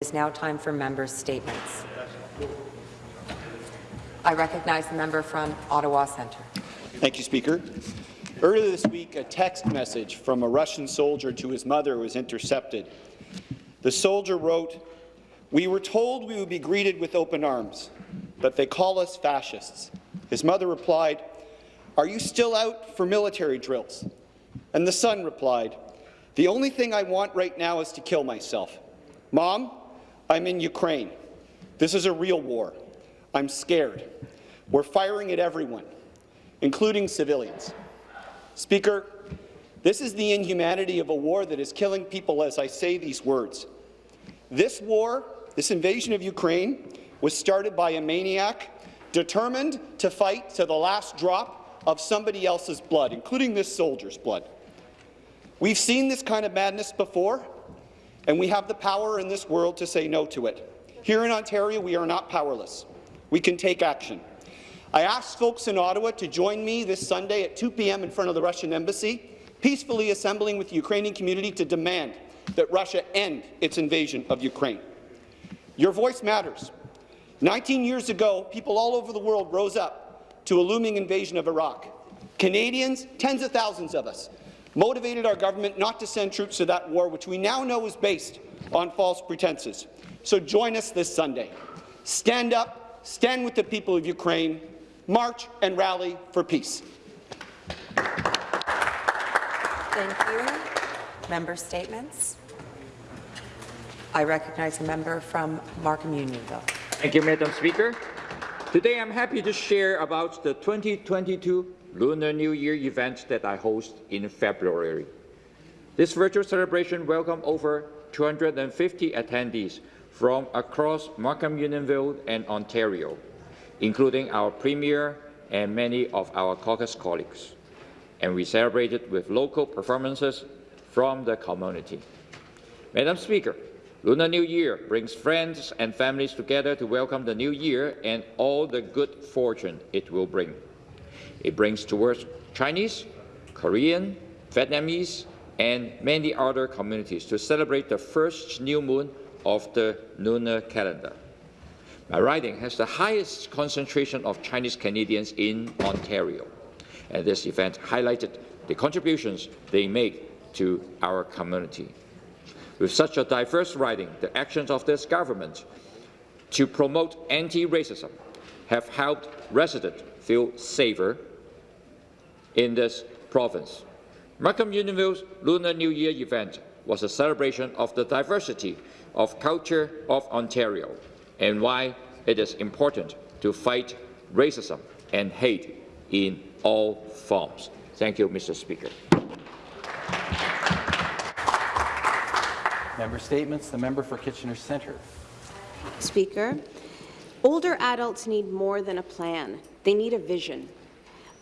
It is now time for members' statements. I recognize the member from Ottawa Centre. Thank you, Speaker. Earlier this week, a text message from a Russian soldier to his mother was intercepted. The soldier wrote, We were told we would be greeted with open arms, but they call us fascists. His mother replied, Are you still out for military drills? And the son replied, The only thing I want right now is to kill myself. Mom, I'm in Ukraine. This is a real war. I'm scared. We're firing at everyone, including civilians. Speaker, this is the inhumanity of a war that is killing people as I say these words. This war, this invasion of Ukraine, was started by a maniac determined to fight to the last drop of somebody else's blood, including this soldier's blood. We've seen this kind of madness before, and we have the power in this world to say no to it. Here in Ontario, we are not powerless. We can take action. I asked folks in Ottawa to join me this Sunday at 2 p.m. in front of the Russian embassy, peacefully assembling with the Ukrainian community to demand that Russia end its invasion of Ukraine. Your voice matters. 19 years ago, people all over the world rose up to a looming invasion of Iraq. Canadians, tens of thousands of us, motivated our government not to send troops to that war, which we now know is based on false pretenses. So join us this Sunday. Stand up, stand with the people of Ukraine, march and rally for peace. Thank you. Member statements. I recognize a member from Markham Unionville. Thank you, Madam Speaker. Today I'm happy to share about the 2022 Lunar New Year event that I host in February. This virtual celebration welcomed over 250 attendees from across Markham Unionville and Ontario, including our Premier and many of our caucus colleagues. And we celebrated with local performances from the community. Madam Speaker, Lunar New Year brings friends and families together to welcome the new year and all the good fortune it will bring. It brings towards Chinese, Korean, Vietnamese, and many other communities to celebrate the first new moon of the lunar calendar. My riding has the highest concentration of Chinese Canadians in Ontario, and this event highlighted the contributions they make to our community. With such a diverse riding, the actions of this government to promote anti-racism have helped residents feel safer in this province. Markham Unionville's Lunar New Year event was a celebration of the diversity of culture of Ontario and why it is important to fight racism and hate in all forms. Thank you, Mr. Speaker. Member statements. The member for Kitchener Centre. Speaker, older adults need more than a plan. They need a vision.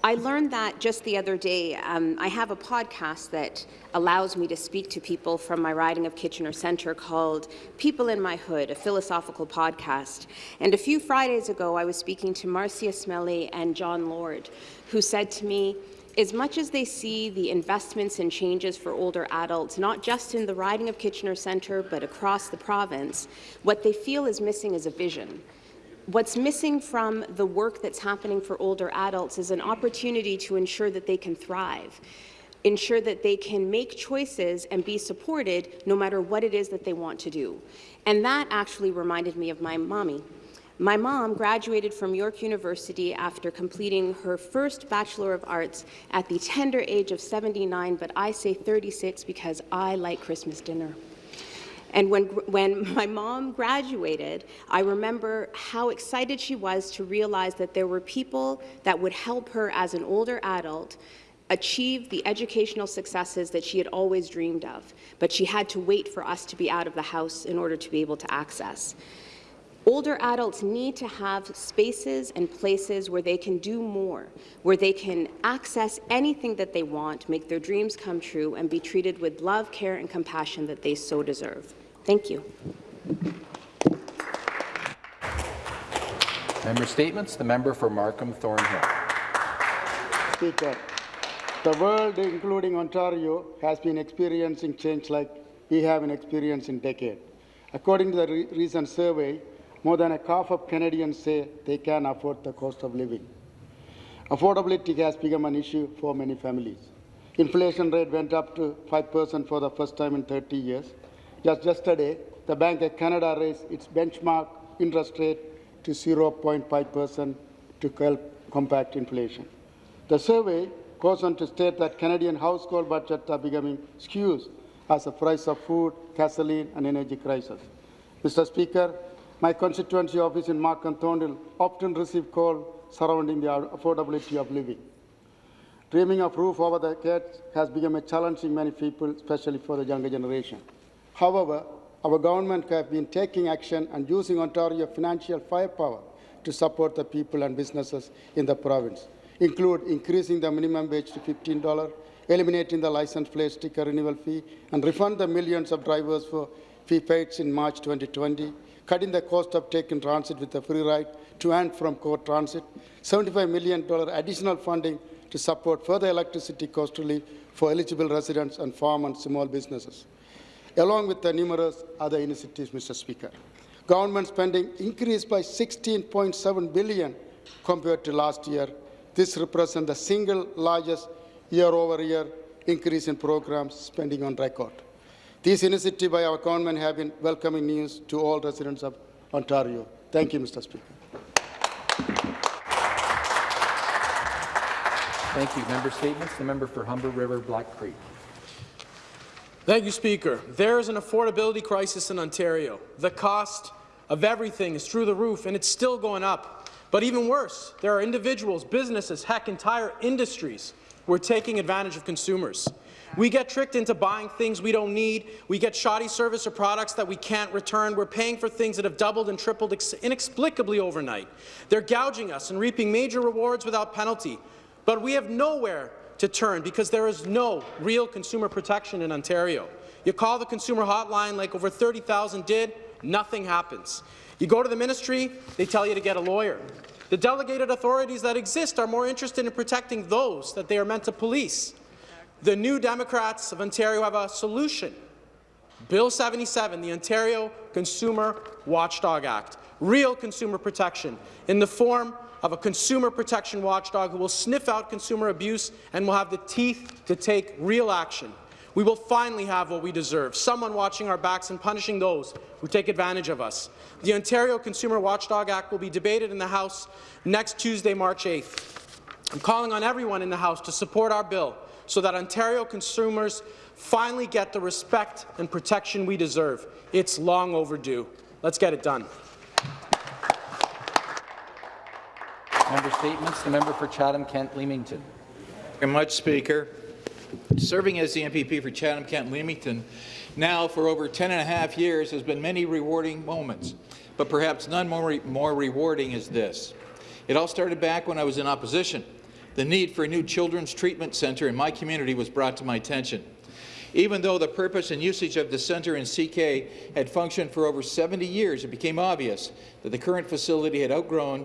I learned that just the other day. Um, I have a podcast that allows me to speak to people from my riding of Kitchener Centre called People in My Hood, a philosophical podcast. And a few Fridays ago, I was speaking to Marcia Smelly and John Lord, who said to me, as much as they see the investments and changes for older adults, not just in the riding of Kitchener Centre, but across the province, what they feel is missing is a vision. What's missing from the work that's happening for older adults is an opportunity to ensure that they can thrive, ensure that they can make choices and be supported no matter what it is that they want to do. And that actually reminded me of my mommy. My mom graduated from York University after completing her first Bachelor of Arts at the tender age of 79, but I say 36 because I like Christmas dinner. And when, when my mom graduated, I remember how excited she was to realize that there were people that would help her as an older adult achieve the educational successes that she had always dreamed of, but she had to wait for us to be out of the house in order to be able to access. Older adults need to have spaces and places where they can do more, where they can access anything that they want, make their dreams come true, and be treated with love, care, and compassion that they so deserve. Thank you. Member statements. The member for Markham Thornhill. Speaker, the world, including Ontario, has been experiencing change like we haven't experienced in decades. According to the re- recent survey, more than a half of Canadians say they can afford the cost of living. Affordability has become an issue for many families. Inflation rate went up to 5% for the first time in 30 years. Just yesterday, the Bank of Canada raised its benchmark interest rate to 0.5% to help combat inflation. The survey goes on to state that Canadian household budgets are becoming skewed as the price of food, gasoline, and energy crisis. Mr. Speaker, my constituency office in Markham Thornhill often receive calls surrounding the affordability of living. Dreaming of roof over their heads has become a challenge in many people, especially for the younger generation. However, our government have been taking action and using Ontario financial firepower to support the people and businesses in the province, include increasing the minimum wage to $15, eliminating the license plate sticker renewal fee, and refund the millions of drivers for fee paid in March 2020, cutting the cost of taking transit with a free ride to and from GO Transit, $75 million additional funding to support further electricity cost relief for eligible residents and farm and small businesses, along with the numerous other initiatives, Mr. Speaker. Government spending increased by 16.7 billion compared to last year. This represents the single largest year-over-year increase in programs spending on record. These initiatives by our government have been welcoming news to all residents of Ontario. Thank you, Mr. Speaker. Thank you. Member statements. The member for Humber River Black Creek. Thank you, Speaker. There is an affordability crisis in Ontario. The cost of everything is through the roof, and it's still going up. But even worse, there are individuals, businesses, heck, entire industries who are taking advantage of consumers. We get tricked into buying things we don't need. We get shoddy service or products that we can't return. We're paying for things that have doubled and tripled inexplicably overnight. They're gouging us and reaping major rewards without penalty. But we have nowhere to turn because there is no real consumer protection in Ontario. You call the consumer hotline like over 30,000 did, nothing happens. You go to the ministry, they tell you to get a lawyer. The delegated authorities that exist are more interested in protecting those that they are meant to police. The New Democrats of Ontario have a solution. Bill 77, the Ontario Consumer Watchdog Act, real consumer protection in the form of a consumer protection watchdog who will sniff out consumer abuse and will have the teeth to take real action. We will finally have what we deserve, someone watching our backs and punishing those who take advantage of us. The Ontario Consumer Watchdog Act will be debated in the House next Tuesday, March 8th. I'm calling on everyone in the House to support our bill so that Ontario consumers finally get the respect and protection we deserve. It's long overdue. Let's get it done. Member statements. The member for Chatham-Kent Leamington. Thank very much, Speaker. Serving as the MPP for Chatham-Kent-Leamington now for over 10 and a half years has been many rewarding moments, but perhaps none more, re more rewarding is this. It all started back when I was in opposition. The need for a new children's treatment centre in my community was brought to my attention. Even though the purpose and usage of the centre in CK had functioned for over 70 years, it became obvious that the current facility had outgrown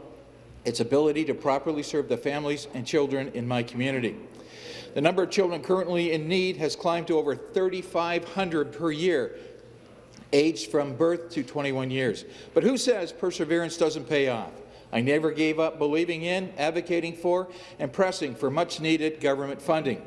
its ability to properly serve the families and children in my community. The number of children currently in need has climbed to over 3,500 per year, aged from birth to 21 years. But who says perseverance doesn't pay off? I never gave up believing in, advocating for, and pressing for much-needed government funding.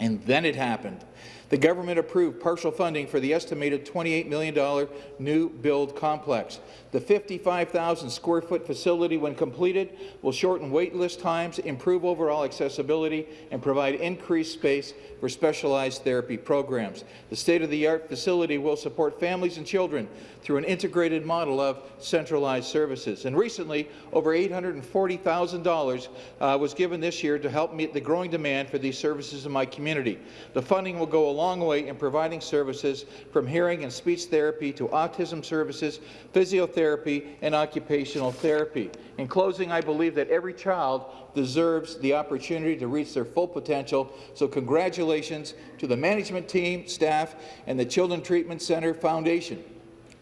And then it happened. The government approved partial funding for the estimated $28 million new build complex. The 55,000 square foot facility, when completed, will shorten waitlist times, improve overall accessibility, and provide increased space for specialized therapy programs. The state-of-the-art facility will support families and children through an integrated model of centralized services. And recently, over $840,000 uh, was given this year to help meet the growing demand for these services in my community. The funding will go a long way in providing services from hearing and speech therapy to autism services, physiotherapy, and occupational therapy. In closing, I believe that every child deserves the opportunity to reach their full potential, so congratulations to the management team, staff, and the Children Treatment Centre Foundation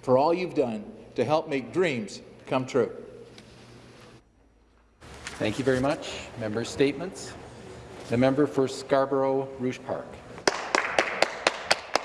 for all you've done to help make dreams come true. Thank you very much. Member statements. The member for Scarborough Rouge Park.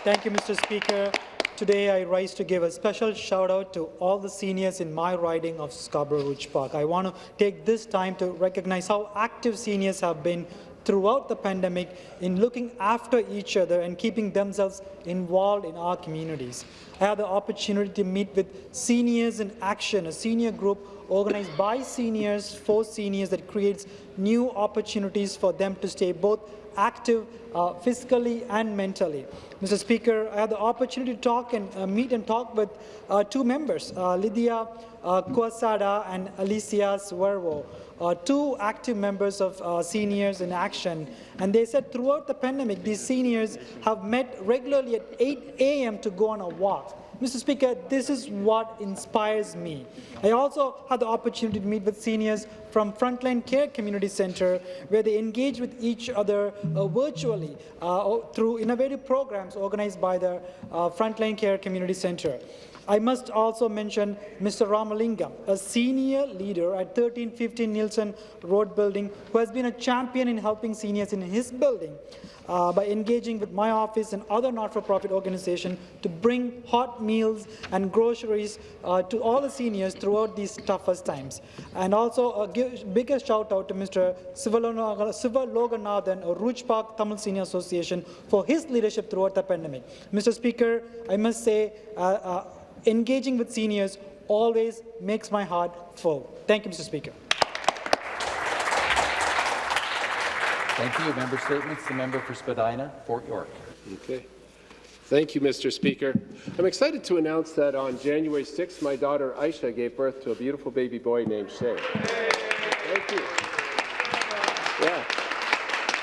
Thank you, Mr. Speaker. today I rise to give a special shout out to all the seniors in my riding of Scarborough Rouge Park. I want to take this time to recognize how active seniors have been throughout the pandemic in looking after each other and keeping themselves involved in our communities. I had the opportunity to meet with Seniors in Action, a senior group organized by seniors for seniors that creates new opportunities for them to stay both active uh, physically and mentally. Mr. Speaker, I had the opportunity to talk and uh, meet and talk with uh, two members, uh, Lydia uh, and Alicia Suervo, uh, two active members of uh, Seniors in Action. And they said throughout the pandemic, these seniors have met regularly at 8 a.m. to go on a walk. Mr. Speaker, this is what inspires me. I also had the opportunity to meet with seniors from Frontline Care Community Center, where they engage with each other uh, virtually uh, through innovative programs organized by the uh, Frontline Care Community Center. I must also mention Mr. Ramalingam, a senior leader at 1315 Neilson Road building, who has been a champion in helping seniors in his building uh, by engaging with my office and other not-for-profit organizations to bring hot meals and groceries uh, to all the seniors throughout these toughest times. And also a biggest shout out to Mr. Siva Loganathan of Rouge Park Tamil Senior Association for his leadership throughout the pandemic. Mr. Speaker, I must say, uh, uh, engaging with seniors always makes my heart full. Thank you, Mr. Speaker. Thank you. Member statements. The member for Spadina, Fort York. Okay. Thank you, Mr. Speaker. I'm excited to announce that on January 6th, my daughter Aisha gave birth to a beautiful baby boy named Shay. Thank you. Yeah.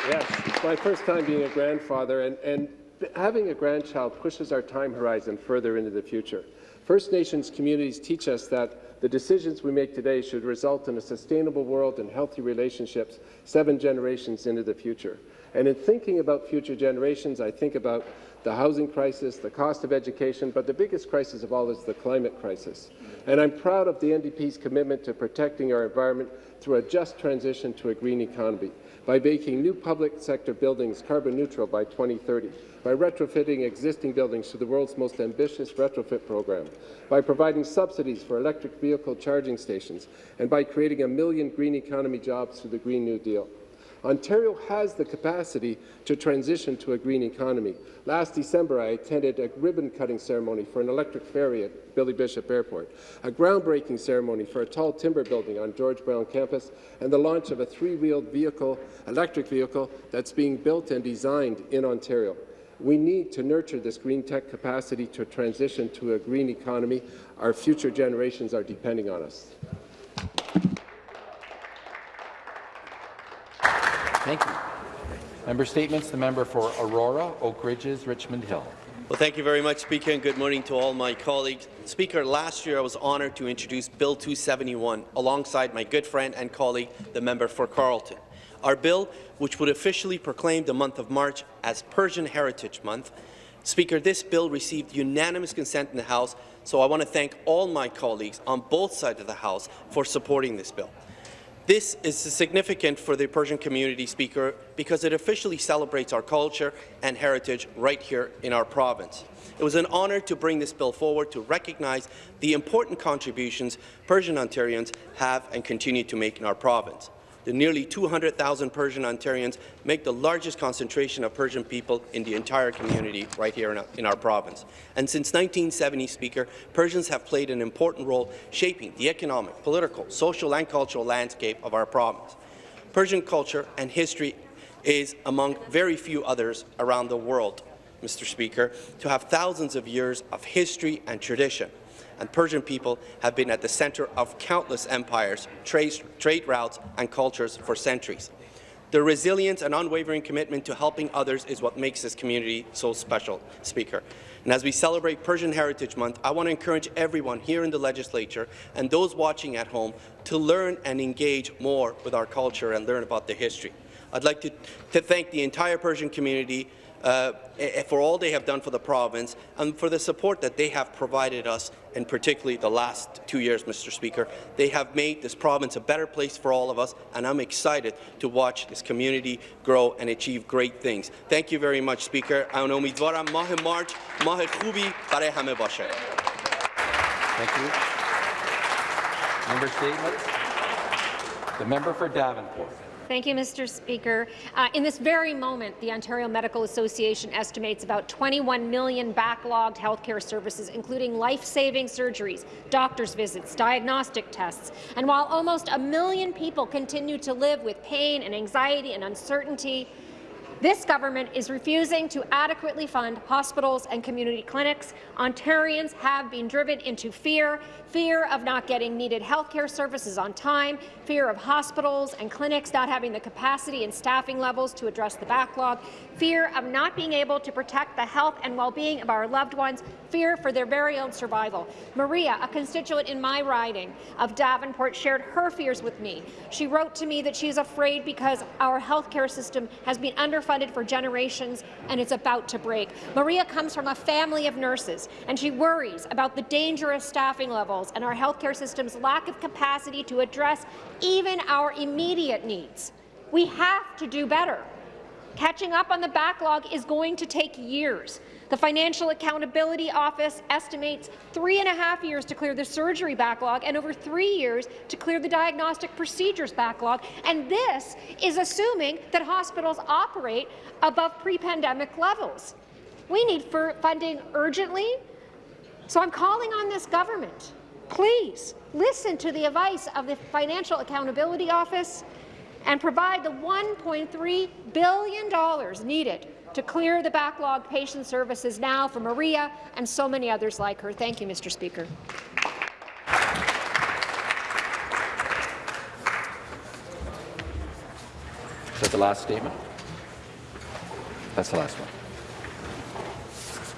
Yes, it's my first time being a grandfather, and, and having a grandchild pushes our time horizon further into the future. First Nations communities teach us that the decisions we make today should result in a sustainable world and healthy relationships seven generations into the future. And in thinking about future generations, I think about the housing crisis, the cost of education, but the biggest crisis of all is the climate crisis. And I'm proud of the NDP's commitment to protecting our environment through a just transition to a green economy by making new public sector buildings carbon neutral by 2030, by retrofitting existing buildings to the world's most ambitious retrofit program, by providing subsidies for electric vehicle charging stations, and by creating a million green economy jobs through the Green New Deal. Ontario has the capacity to transition to a green economy. Last December, I attended a ribbon-cutting ceremony for an electric ferry at Billy Bishop Airport, a groundbreaking ceremony for a tall timber building on George Brown campus, and the launch of a three-wheeled vehicle, electric vehicle that's being built and designed in Ontario. We need to nurture this green tech capacity to transition to a green economy. Our future generations are depending on us. Thank you. Member statements. The member for Aurora, Oak Ridges, Richmond Hill. Well, thank you very much, Speaker, and good morning to all my colleagues. Speaker, last year I was honoured to introduce Bill 271 alongside my good friend and colleague, the member for Carleton. Our bill, which would officially proclaim the month of March as Persian Heritage Month, Speaker, this bill received unanimous consent in the House, so I want to thank all my colleagues on both sides of the House for supporting this bill. This is significant for the Persian community, Speaker, because it officially celebrates our culture and heritage right here in our province. It was an honour to bring this bill forward to recognize the important contributions Persian Ontarians have and continue to make in our province. The nearly 200,000 Persian Ontarians make the largest concentration of Persian people in the entire community right here in our, in our, province. And since 1970, Speaker, Persians have played an important role shaping the economic, political, social and cultural landscape of our province. Persian culture and history is among very few others around the world, Mr. Speaker, to have thousands of years of history and tradition and Persian people have been at the centre of countless empires, trade, trade routes and cultures for centuries. Their resilience and unwavering commitment to helping others is what makes this community so special, Speaker. And as we celebrate Persian Heritage Month, I want to encourage everyone here in the legislature and those watching at home to learn and engage more with our culture and learn about the history. I'd like to, to thank the entire Persian community uh, eh, for all they have done for the province and for the support that they have provided us, and particularly the last two years, Mr. Speaker. They have made this province a better place for all of us, and I'm excited to watch this community grow and achieve great things. Thank you very much, Speaker. and امیدوارم ماه مارچ ماه خوبی برای همه باشه. Thank you. Member statements. The member for Davenport. Thank you, Mr. Speaker. Uh, in this very moment, the Ontario Medical Association estimates about 21 million backlogged healthcare services, including life-saving surgeries, doctor's visits, diagnostic tests. And while almost a million people continue to live with pain and anxiety and uncertainty, this government is refusing to adequately fund hospitals and community clinics. Ontarians have been driven into fear, fear of not getting needed healthcare services on time, fear of hospitals and clinics not having the capacity and staffing levels to address the backlog, fear of not being able to protect the health and well-being of our loved ones, fear for their very own survival. Maria, a constituent in my riding of Davenport, shared her fears with me. She wrote to me that she is afraid because our healthcare system has been underfunded for generations and it's about to break. Maria comes from a family of nurses, and she worries about the dangerous staffing levels and our healthcare system's lack of capacity to address even our immediate needs. We have to do better. Catching up on the backlog is going to take years. The Financial Accountability Office estimates three and a half years to clear the surgery backlog and over three years to clear the diagnostic procedures backlog. And this is assuming that hospitals operate above pre-pandemic levels. We need funding urgently, so I'm calling on this government. Please listen to the advice of the Financial Accountability Office and provide the $1.3 billion needed to clear the backlogged patient services now for Maria and so many others like her. Thank you, Mr. Speaker. Is that the last statement? That's the last one.